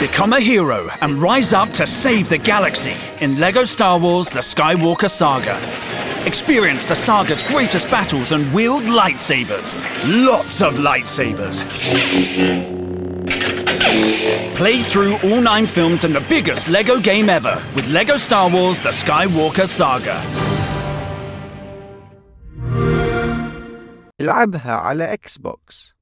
Become a hero and rise up to save the galaxy in LEGO Star Wars The Skywalker Saga. Experience the saga's greatest battles and wield lightsabers. Lots of lightsabers. Play through all nine films in the biggest LEGO game ever with LEGO Star Wars The Skywalker Saga. العبها على اكس بوكس